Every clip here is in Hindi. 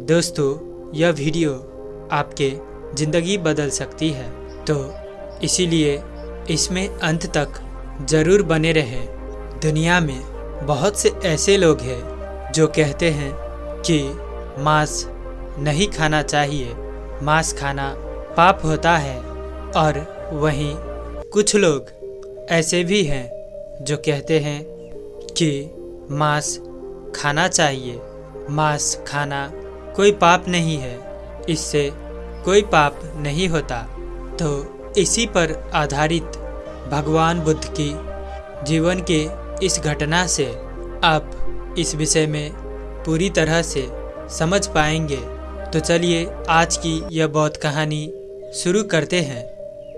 दोस्तों, यह वीडियो आपके ज़िंदगी बदल सकती है। तो इसीलिए इसमें अंत तक ज़रूर बने रहें। दुनिया में बहुत से ऐसे लोग हैं जो कहते हैं कि मांस नहीं खाना चाहिए। मांस खाना पाप होता है और वहीं कुछ लोग ऐसे भी हैं जो कहते हैं कि मांस खाना चाहिए। मांस खाना कोई पाप नहीं है, इससे कोई पाप नहीं होता। तो इसी पर आधारित भगवान बुद्ध की जीवन के इस घटना से आप इस विषय में पूरी तरह से समझ पाएँगे। तो चलिए आज की यह बहुत कहानी शुरू करते हैं।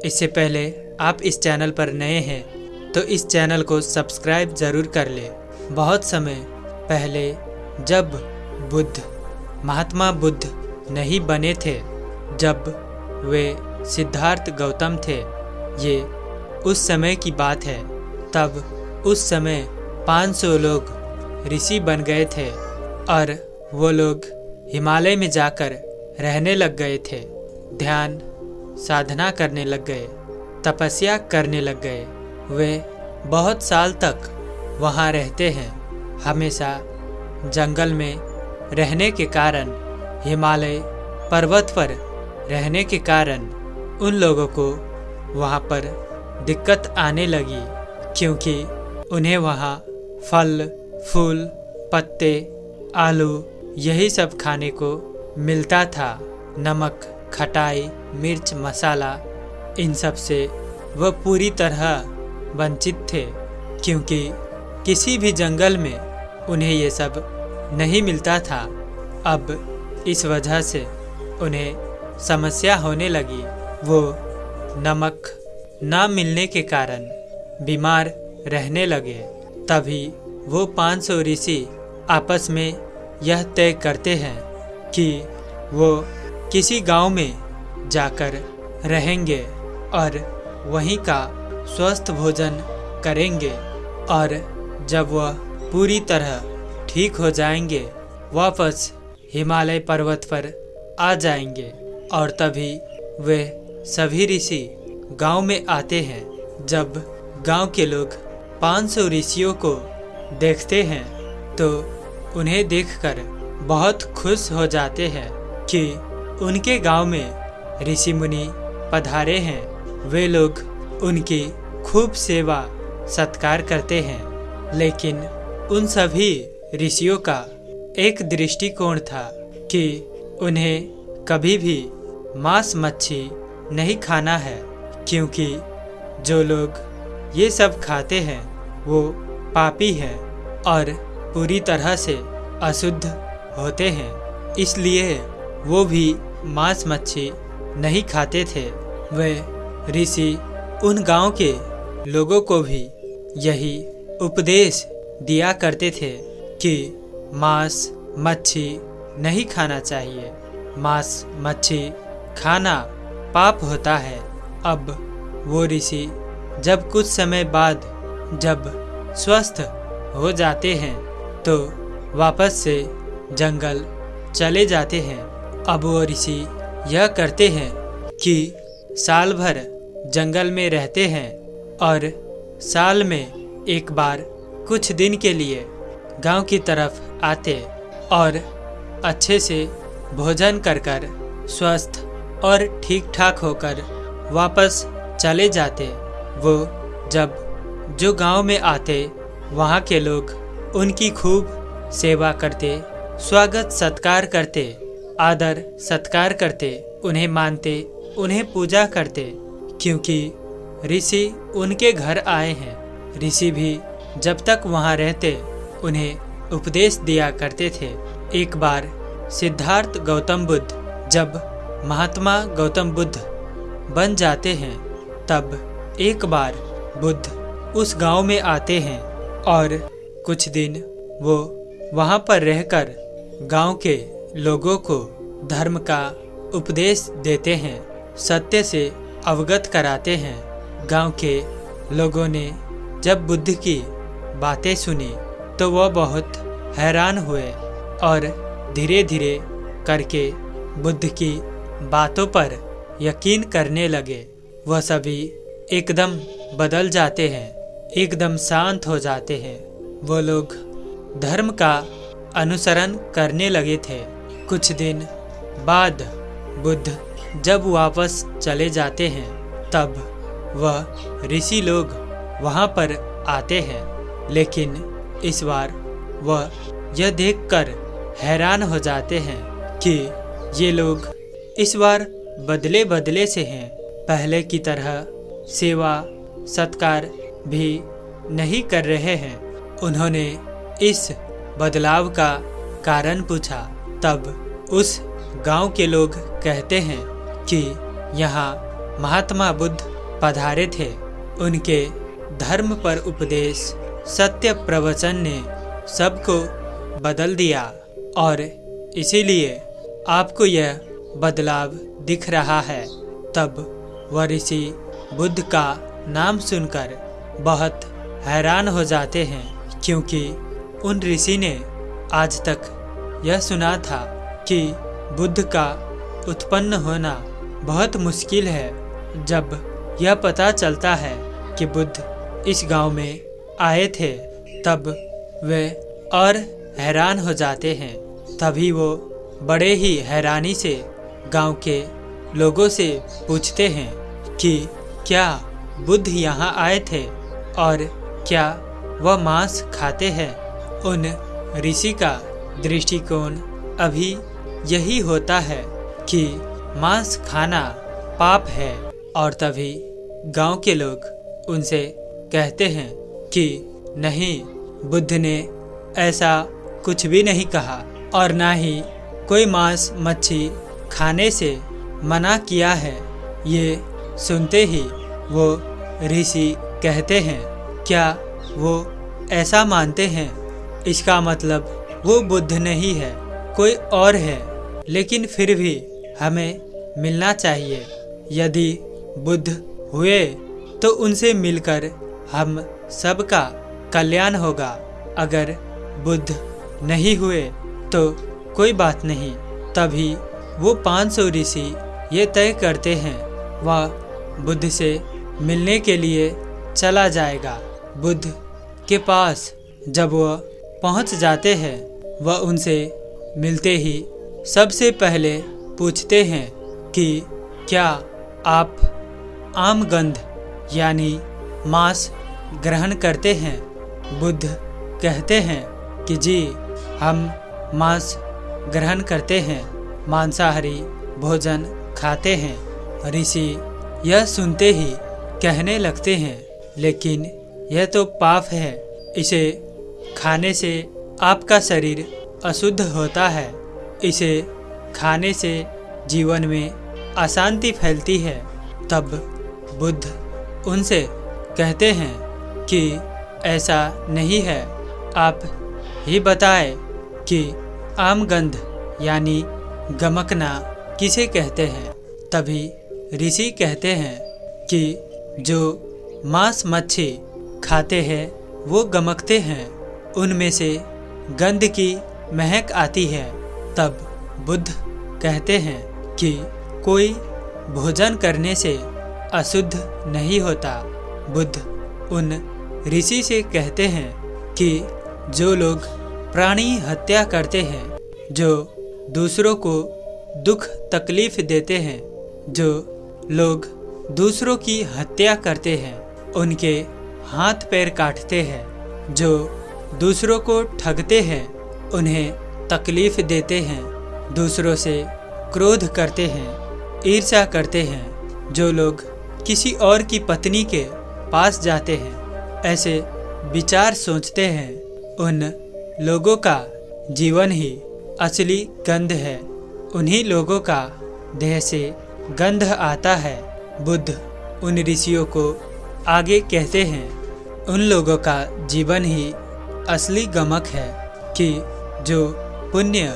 इससे पहले आप इस चैनल पर नए हैं तो इस चैनल को सब्सक्राइब ज़रूर कर ले। बहुत समय पहले जब बुद्ध महात्मा बुद्ध नहीं बने थे जब वे सिद्धार्थ गौतम थे। ये उस समय की बात है। तब उस समय 500 लोग ऋषि बन गए थे और वो लोग हिमालय में जाकर रहने लग गए थे। ध्यान, साधना करने लग गए, तपस्या करने लग गए। वे बहुत साल तक वहाँ रहते हैं। हमेशा जंगल में रहने के कारण, हिमालय पर्वत पर रहने के कारण उन लोगों को वहाँ पर दिक्कत आने लगी, क्योंकि उन्हें वहाँ फल, फूल, पत्ते, आलू, यही सब खाने को मिलता था। नमक, खटाई, मिर्च, मसाला, इन सबसे वह पूरी तरह वंचित थे, क्योंकि किसी भी जंगल में उन्हें ये सब नहीं मिलता था। अब इस वजह से उन्हें समस्या होने लगी। वो नमक ना मिलने के कारण बीमार रहने लगे। तभी वो 500 ऋषि आपस में यह तय करते हैं कि वो किसी गाँव में जाकर रहेंगे और वहीं का स्वस्थ भोजन करेंगे और जब वह पूरी तरह ठीक हो जाएँगे, वापस हिमालय पर्वत पर आ जाएँगे। और तभी वे सभी ऋषि गाँव में आते हैं, जब गाँव के लोग 500 ऋषियों को देखते हैं तो उन्हें देखकर बहुत खुश हो जाते हैं कि उनके गाँव में ऋषि मुनि पधारे हैं। वे लोग उनकी खूब सेवा, सत्कार करते हैं, लेकिन उन सभी ऋषियों का एक दृष्टिकोण था कि उन्हें कभी भी मांस मच्छी नहीं खाना है, क्योंकि जो लोग ये सब खाते हैं, वो पापी हैं और पूरी तरह से अशुद्ध होते हैं। इसलिए वो भी मांस मच्छी नहीं खाते थे। वे ऋषि उन गाँव के लोगों को भी यही उपदेश दिया करते थे। कि मांस मच्छी नहीं खाना चाहिए। मांस मच्छी खाना पाप होता है। अब वो ऋषि जब कुछ समय बाद जब स्वस्थ हो जाते हैं तो वापस से जंगल चले जाते हैं। अब वो ऋषि यह करते हैं कि साल भर जंगल में रहते हैं और साल में एक बार कुछ दिन के लिए गाँव की तरफ़ आते और अच्छे से भोजन कर कर स्वस्थ और ठीक ठाक होकर वापस चले जाते। वो जब जो गाँव में आते, वहाँ के लोग उनकी खूब सेवा करते, स्वागत सत्कार करते, आदर सत्कार करते, उन्हें मानते, उन्हें पूजा करते, क्योंकि ऋषि उनके घर आए हैं। ऋषि भी जब तक वहाँ रहते उन्हें उपदेश दिया करते थे। एक बार सिद्धार्थ गौतम बुद्ध जब महात्मा गौतम बुद्ध बन जाते हैं, तब एक बार बुद्ध उस गाँव में आते हैं और कुछ दिन वो वहाँ पर रहकर गाँव के लोगों को धर्म का उपदेश देते हैं, सत्य से अवगत कराते हैं। गाँव के लोगों ने जब बुद्ध की बातें सुनी तो वह बहुत हैरान हुए और धीरे धीरे करके बुद्ध की बातों पर यकीन करने लगे। वह सभी एकदम बदल जाते हैं, एकदम शांत हो जाते हैं। वो लोग धर्म का अनुसरण करने लगे थे। कुछ दिन बाद बुद्ध जब वापस चले जाते हैं, तब वह ऋषि लोग वहाँ पर आते हैं, लेकिन इस बार वह यह देखकर हैरान हो जाते हैं कि ये लोग इस बार बदले बदले से हैं। पहले की तरह सेवा, सत्कार भी नहीं कर रहे हैं। उन्होंने इस बदलाव का कारण पूछा। तब उस गाँव के लोग कहते हैं कि यहाँ महात्मा बुद्ध पधारे थे। उनके धर्म पर उपदेश सत्य प्रवचन ने सबको बदल दिया और इसीलिए आपको यह बदलाव दिख रहा है। तब वह ऋषि बुद्ध का नाम सुनकर बहुत हैरान हो जाते हैं, क्योंकि उन ऋषि ने आज तक यह सुना था कि बुद्ध का उत्पन्न होना बहुत मुश्किल है। जब यह पता चलता है कि बुद्ध इस गाँव में आए थे, तब वे और हैरान हो जाते हैं। तभी वो बड़े ही हैरानी से गाँव के लोगों से पूछते हैं कि क्या बुद्ध यहाँ आए थे और क्या वह मांस खाते हैं। उन ऋषि का दृष्टिकोण अभी यही होता है कि मांस खाना पाप है और तभी गाँव के लोग उनसे कहते हैं कि नहीं, बुद्ध ने ऐसा कुछ भी नहीं कहा और ना ही कोई मांस मच्छी खाने से मना किया है। ये सुनते ही वो ऋषि कहते हैं, क्या वो ऐसा मानते हैं? इसका मतलब वो बुद्ध नहीं है, कोई और है। लेकिन फिर भी हमें मिलना चाहिए। यदि बुद्ध हुए तो उनसे मिलकर हम सबका कल्याण होगा। अगर बुद्ध नहीं हुए तो कोई बात नहीं। तभी वो 500 ऋषि ये तय करते हैं, वह बुद्ध से मिलने के लिए चला जाएगा। बुद्ध के पास जब वह पहुँच जाते हैं, वह उनसे मिलते ही सबसे पहले पूछते हैं कि, क्या आप आम गंध यानी मांस ग्रहण करते हैं। बुद्ध कहते हैं कि जी, हम मांस ग्रहण करते हैं, मांसाहारी भोजन खाते हैं। ऋषि यह सुनते ही कहने लगते हैं, लेकिन यह तो पाप है, इसे खाने से आपका शरीर अशुद्ध होता है। इसे खाने से जीवन में अशांति फैलती है। तब बुद्ध उनसे कहते हैं कि ऐसा नहीं है। आप ही बताएँ कि आमगंध यानी गमकना किसे कहते हैं? तभी ऋषि कहते हैं कि जो मांस मच्छी खाते हैं, वो गमकते हैं। उनमें से गंध की महक आती है। तब बुद्ध कहते हैं कि कोई भोजन करने से अशुद्ध नहीं होता। बुद्ध उन ऋषि से कहते हैं कि जो लोग प्राणी हत्या करते हैं, जो दूसरों को दुख तकलीफ़ देते हैं, जो लोग दूसरों की हत्या करते हैं, उनके हाथ पैर काटते हैं, जो दूसरों को ठगते हैं, उन्हें तकलीफ़ देते हैं, दूसरों से क्रोध करते हैं, ईर्ष्या करते हैं, जो लोग किसी और की पत्नी के पास जाते हैं। ऐसे विचार सोचते हैं, उन लोगों का जीवन ही असली गंध है। उन्हीं लोगों का देह से गंध आता है। बुद्ध उन ऋषियों को आगे कहते हैं, उन लोगों का जीवन ही असली गमक है कि जो पुण्य,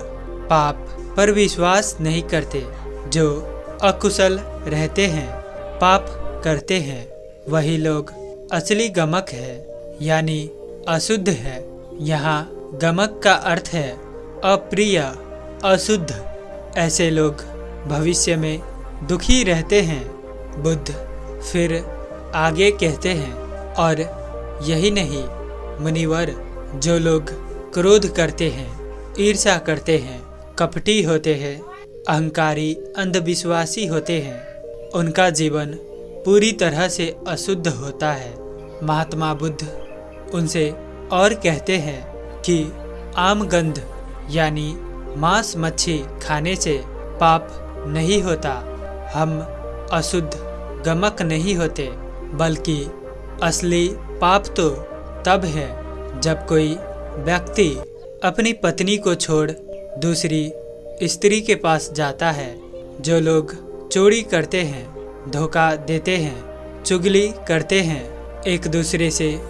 पाप पर विश्वास नहीं करते, जो अकुशल रहते हैं, पाप करते हैं। वही लोग असली गमक है, यानी अशुद्ध है। यहाँ गमक का अर्थ है अप्रिय, अशुद्ध। ऐसे लोग भविष्य में दुखी रहते हैं, बुद्ध फिर आगे कहते हैं, और यही नहीं, मुनिवर जो लोग क्रोध करते हैं ईर्षा करते हैं, कपटी होते हैं, अहंकारी, अंधविश्वासी होते हैं, उनका जीवन पूरी तरह से अशुद्ध होता है। महात्मा बुद्ध उनसे और कहते हैं कि आम गंध यानी मांस मच्छी खाने से पाप नहीं होता। हम अशुद्ध, गमक नहीं होते, बल्कि असली पाप तो तब है जब कोई व्यक्ति अपनी पत्नी को छोड़ दूसरी स्त्री के पास जाता है, जो लोग चोरी करते हैं। धोखा देते हैं, चुगली करते हैं, एक दूसरे से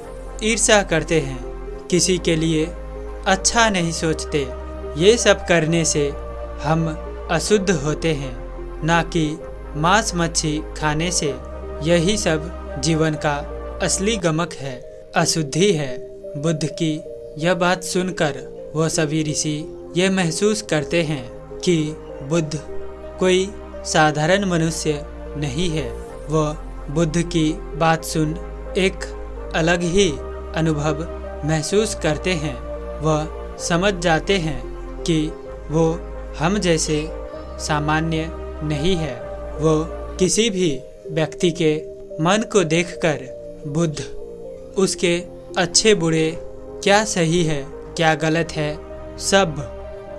ईर्षा करते हैं, किसी के लिए अच्छा नहीं सोचते। ये सब करने से हम अशुद्ध होते हैं, ना कि मांस मच्छी खाने से। यही सब जीवन का असली गमक है, अशुद्धि है। बुद्ध की यह बात सुनकर वह सभी ऋषि यह महसूस करते हैं कि बुद्ध कोई साधारण मनुष्य नहीं है। वह बुद्ध की बात सुन एक अलग ही अनुभव महसूस करते हैं। वह समझ जाते हैं कि वो हम जैसे सामान्य नहीं है। वो किसी भी व्यक्ति के मन को देखकर बुद्ध, उसके अच्छे बुरे क्या सही है, क्या गलत है, सब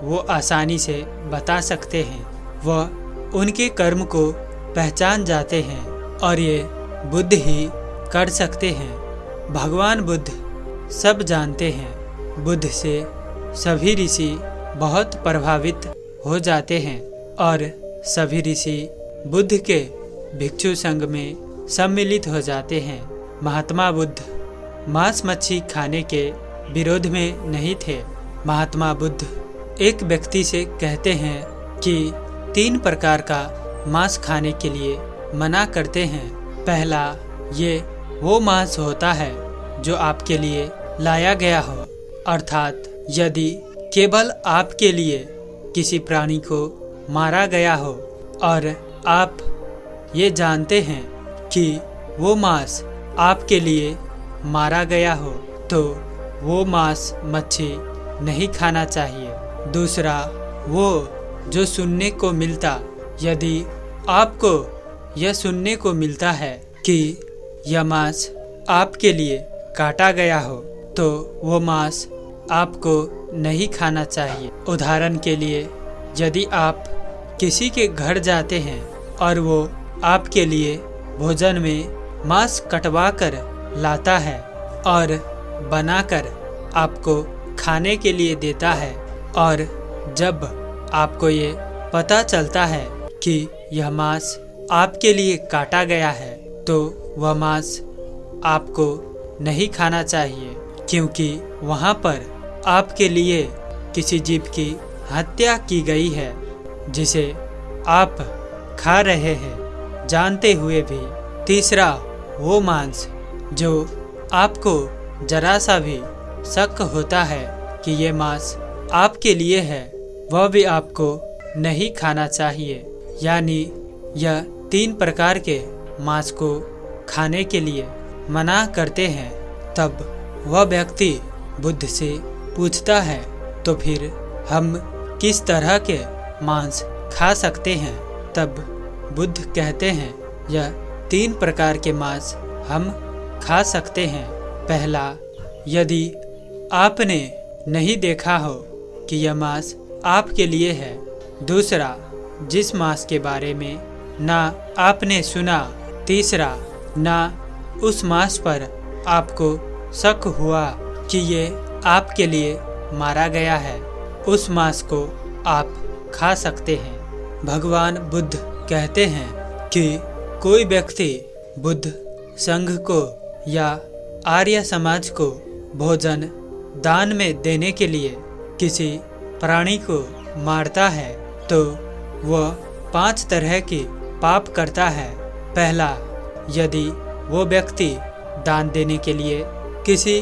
वो आसानी से बता सकते हैं। वह उनके कर्म को पहचान जाते हैं और ये बुद्ध ही कर सकते हैं। भगवान बुद्ध सब जानते हैं। बुद्ध से सभी ऋषि बहुत प्रभावित हो जाते हैं और सभी ऋषि बुद्ध के भिक्षु संघ में सम्मिलित हो जाते हैं। महात्मा बुद्ध मांस मच्छी खाने के विरोध में नहीं थे। महात्मा बुद्ध एक व्यक्ति से कहते हैं कि तीन प्रकार का मांस खाने के लिए मना करते हैं। पहला, ये वो मांस होता है जो आपके लिए लाया गया हो। अर्थात, यदि केवल आपके लिए किसी प्राणी को मारा गया हो, और आप ये जानते हैं कि वो मांस आपके लिए मारा गया हो तो वो मांस मच्छी नहीं खाना चाहिए। दूसरा, वो जो सुनने को मिलता, यदि आपको यह सुनने को मिलता है कि यह मांस आपके लिए काटा गया हो तो वो मांस आपको नहीं खाना चाहिए। उदाहरण के लिए, यदि आप किसी के घर जाते हैं और वो आपके लिए भोजन में मांस कटवा कर लाता है और बनाकर आपको खाने के लिए देता है, और जब आपको ये पता चलता है कि यह मांस आपके लिए काटा गया है तो वह मांस आपको नहीं खाना चाहिए, क्योंकि वहाँ पर आपके लिए किसी जीव की हत्या की गई है, जिसे आप खा रहे हैं। जानते हुए भी तीसरा वो मांस जो आपको जरा सा भी शक होता है कि ये मांस आपके लिए है, वह भी आपको नहीं खाना चाहिए। यानी यह तीन प्रकार के मांस को खाने के लिए मना करते हैं। तब वह व्यक्ति बुद्ध से पूछता है तो फिर हम किस तरह के मांस खा सकते हैं? तब बुद्ध कहते हैं, यह तीन प्रकार के मांस हम खा सकते हैं। पहला, यदि आपने नहीं देखा हो कि यह मांस आपके लिए है। दूसरा जिस मास के बारे में ना आपने सुना, तीसरा, ना उस मास पर आपको शक हुआ कि ये आपके लिए मारा गया है, उस मांस को आप खा सकते हैं। भगवान बुद्ध कहते हैं कि कोई व्यक्ति बुद्ध संघ को या आर्य समाज को भोजन, दान में देने के लिए किसी प्राणी को मारता है तो वह पाँच तरह के पाप करता है। पहला, यदि वो व्यक्ति दान देने के लिए किसी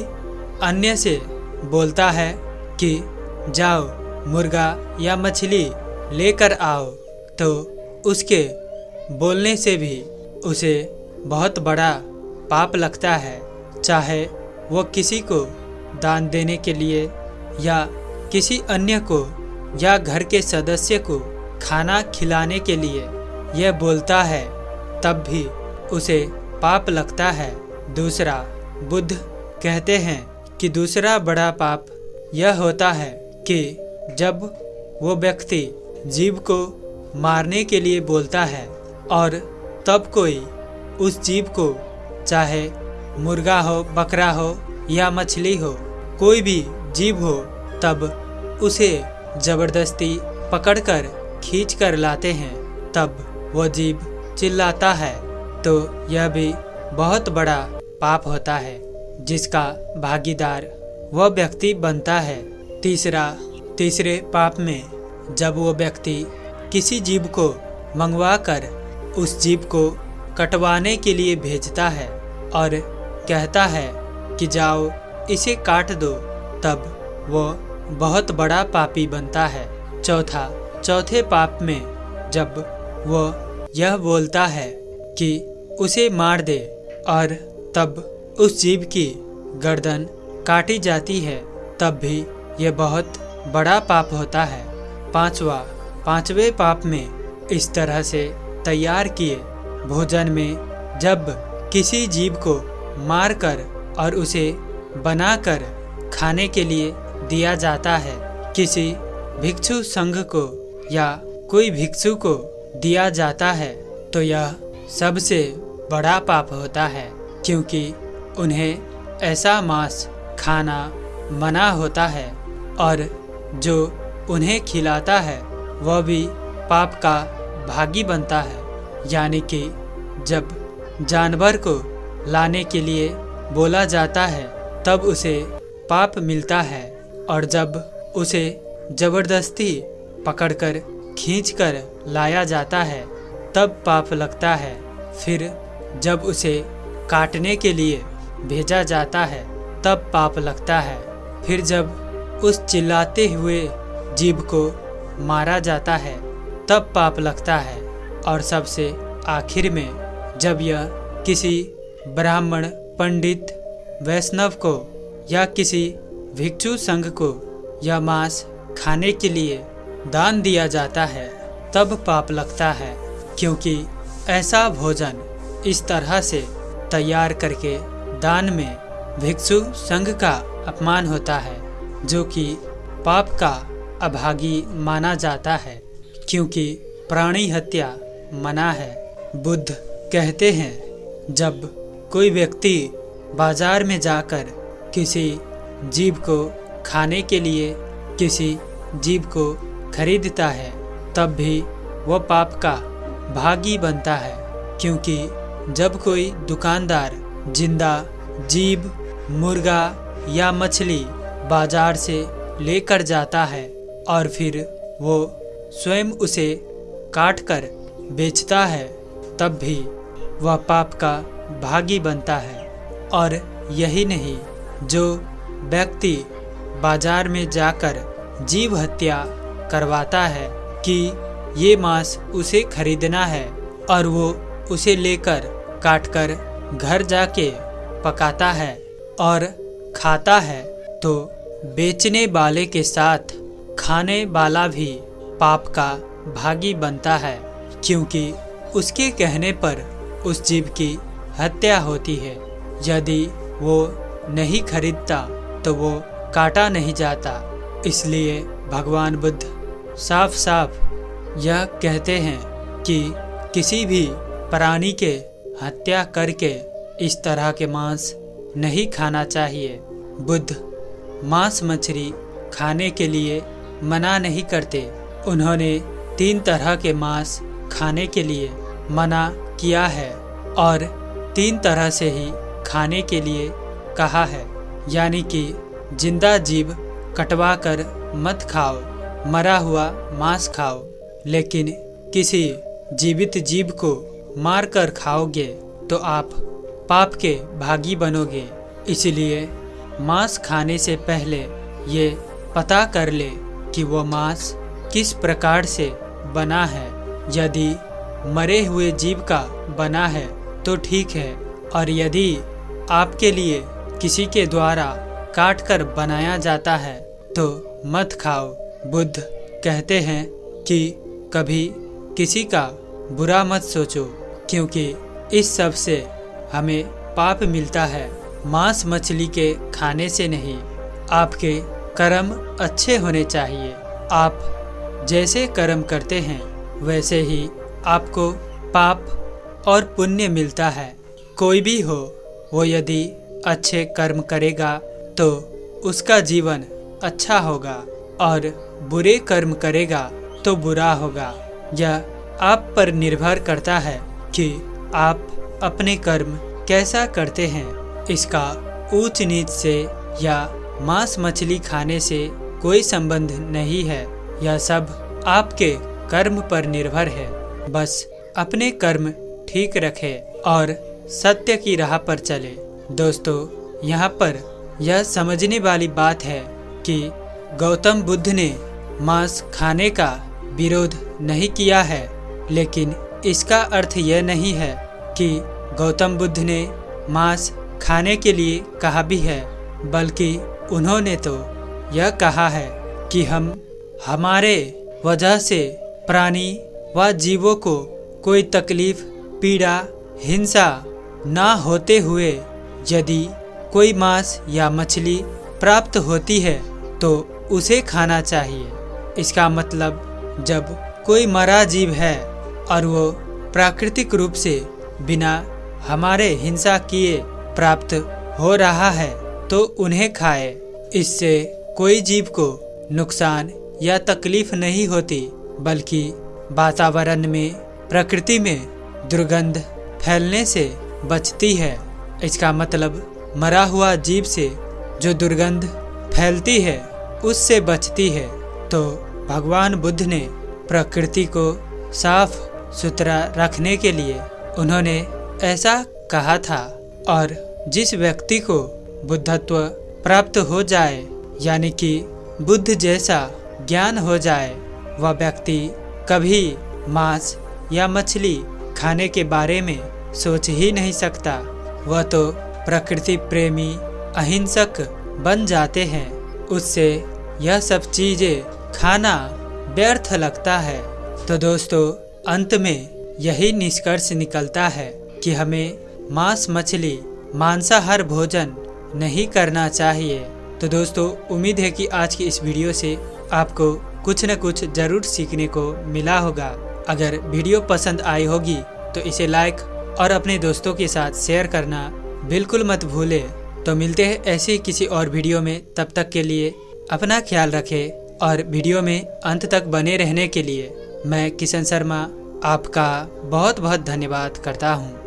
अन्य से बोलता है कि, जाओ, मुर्गा या मछली लेकर आओ तो उसके बोलने से भी उसे बहुत बड़ा पाप लगता है। चाहे वो किसी को दान देने के लिए या किसी अन्य को या घर के सदस्य को खाना खिलाने के लिए यह बोलता है, तब भी उसे पाप लगता है। दूसरा, बुद्ध कहते हैं कि दूसरा बड़ा पाप यह होता है कि जब वो व्यक्ति जीव को मारने के लिए बोलता है और तब कोई उस जीव को, चाहे मुर्गा हो, बकरा हो या मछली हो, कोई भी जीव हो, तब उसे ज़बरदस्ती पकड़कर खींच कर लाते हैं, तब वो जीव चिल्लाता है। तो यह भी बहुत बड़ा पाप होता है, जिसका भागीदार वह व्यक्ति बनता है। तीसरा, तीसरे पाप में जब वो व्यक्ति किसी जीव को मंगवा कर उस जीव को कटवाने के लिए भेजता है और कहता है कि जाओ, इसे काट दो, तब वो बहुत बड़ा पापी बनता है। चौथा चौथे पाप में जब वो यह बोलता है कि उसे मार दे और तब उस जीव की गर्दन काटी जाती है, तब भी यह बहुत बड़ा पाप होता है। पांचवा, पांचवे पाप में इस तरह से तैयार किए। भोजन में जब किसी जीव को मारकर और उसे बनाकर खाने के लिए दिया जाता है, किसी भिक्षु संघ को या कोई भिक्षु को दिया जाता है तो यह सबसे बड़ा पाप होता है, क्योंकि उन्हें ऐसा मांस खाना मना होता है, और जो उन्हें खिलाता है, वह भी पाप का भागी बनता है। यानी कि जब जानवर को लाने के लिए बोला जाता है, तब उसे पाप मिलता है, और जब उसे ज़बरदस्ती पकड़कर, खींचकर लाया जाता है, तब पाप लगता है। फिर जब उसे काटने के लिए भेजा जाता है, तब पाप लगता है। फिर जब उस चिल्लाते हुए जीव को मारा जाता है, तब पाप लगता है। और सबसे आखिर में, जब यह किसी ब्राह्मण पंडित वैष्णव को या किसी भिक्षु संघ को यह मांस खाने के लिए दान दिया जाता है, तब पाप लगता है, क्योंकि ऐसा भोजन इस तरह से तैयार करके दान में भिक्षु संघ का अपमान होता है, जो कि पाप का अभागी माना जाता है, क्योंकि प्राणी हत्या मना है। बुद्ध कहते हैं, जब कोई व्यक्ति बाज़ार में जाकर किसी जीव को खाने के लिए, किसी जीव को खरीदता है, तब भी वह पाप का भागी बनता है, क्योंकि जब कोई दुकानदार ज़िंदा, जीव, मुर्गा या मछली बाज़ार से लेकर जाता है और फिर वो स्वयं उसे काट कर बेचता है, तब भी वह पाप का भागी बनता है। और यही नहीं, जो व्यक्ति बाज़ार में जाकर जीव हत्या करवाता है कि ये मांस उसे खरीदना है और वो उसे लेकर काटकर घर जाके पकाता है और खाता है। तो बेचने वाले के साथ खाने वाला भी पाप का भागी बनता है, क्योंकि उसके कहने पर उस जीव की हत्या होती है। यदि वो नहीं खरीदता तो वो काटा नहीं जाता। इसलिए भगवान बुद्ध साफ़ साफ़ यह कहते हैं कि किसी भी प्राणी के हत्या करके इस तरह के मांस नहीं खाना चाहिए। बुद्ध मांस मछली खाने के लिए मना नहीं करते। उन्होंने तीन तरह के मांस खाने के लिए मना किया है और तीन तरह से ही खाने के लिए कहा है। यानी कि ज़िंदा जीव कटवा कर मत खाओ, मरा हुआ मांस खाओ, लेकिन किसी जीवित जीव को मार कर खाओगे तो आप पाप के भागी बनोगे। इसलिए मांस खाने से पहले ये पता कर ले कि वो मांस किस प्रकार से बना है। यदि मरे हुए जीव का बना है तो ठीक है, और यदि आपके लिए किसी के द्वारा काट कर बनाया जाता है तो मत खाओ। बुद्ध कहते हैं कि कभी किसी का बुरा मत सोचो, क्योंकि इस सबसे हमें पाप मिलता है। मांस मछली के खाने से नहीं, आपके कर्म अच्छे होने चाहिए। आप जैसे कर्म करते हैं, वैसे ही आपको पाप और पुण्य मिलता है। कोई भी हो, वो यदि अच्छे कर्म करेगा तो उसका जीवन अच्छा होगा और बुरे कर्म करेगा तो बुरा होगा। यह आप पर निर्भर करता है कि आप अपने कर्म कैसा करते हैं। इसका ऊंच नीच से या मांस मछली खाने से कोई संबंध नहीं है। यह सब आपके कर्म पर निर्भर है। बस अपने कर्म ठीक रखें और सत्य की राह पर चले। दोस्तों, यहाँ पर यह समझने वाली बात है कि गौतम बुद्ध ने मांस खाने का विरोध नहीं किया है, लेकिन इसका अर्थ यह नहीं है कि गौतम बुद्ध ने मांस खाने के लिए कहा भी है, बल्कि उन्होंने तो यह कहा है कि हम, हमारे वजह से प्राणी व जीवों को कोई तकलीफ़, पीड़ा, हिंसा ना होते हुए यदि कोई मांस या मछली प्राप्त होती है तो उसे खाना चाहिए। इसका मतलब जब कोई मरा जीव है और वो प्राकृतिक रूप से बिना हमारे हिंसा किए प्राप्त हो रहा है तो उन्हें खाए। इससे कोई जीव को नुकसान या तकलीफ़ नहीं होती, बल्कि वातावरण में, प्रकृति में दुर्गंध फैलने से बचती है। इसका मतलब मरा हुआ जीव से जो दुर्गंध फैलती है उससे बचती है। तो भगवान बुद्ध ने प्रकृति को साफ़ सुथरा रखने के लिए उन्होंने ऐसा कहा था और जिस व्यक्ति को बुद्धत्व प्राप्त हो जाए, यानी कि बुद्ध जैसा ज्ञान हो जाए, वह व्यक्ति कभी मांस या मछली खाने के बारे में सोच ही नहीं सकता। वह तो प्रकृति प्रेमी, अहिंसक बन जाते हैं। उससे यह सब चीज़ें खाना व्यर्थ लगता है। तो दोस्तों, अंत में यही निष्कर्ष निकलता है कि हमें मांस मछली, मांसाहार भोजन नहीं करना चाहिए। तो दोस्तों, उम्मीद है कि आज की इस वीडियो से आपको कुछ न कुछ ज़रूर सीखने को मिला होगा। अगर वीडियो पसंद आई होगी तो इसे लाइक और अपने दोस्तों के साथ शेयर करना बिल्कुल मत भूले। तो मिलते हैं ऐसे किसी और वीडियो में। तब तक के लिए अपना ख्याल रखें और वीडियो में अंत तक बने रहने के लिए मैं किशन शर्मा आपका बहुत बहुत धन्यवाद करता हूँ।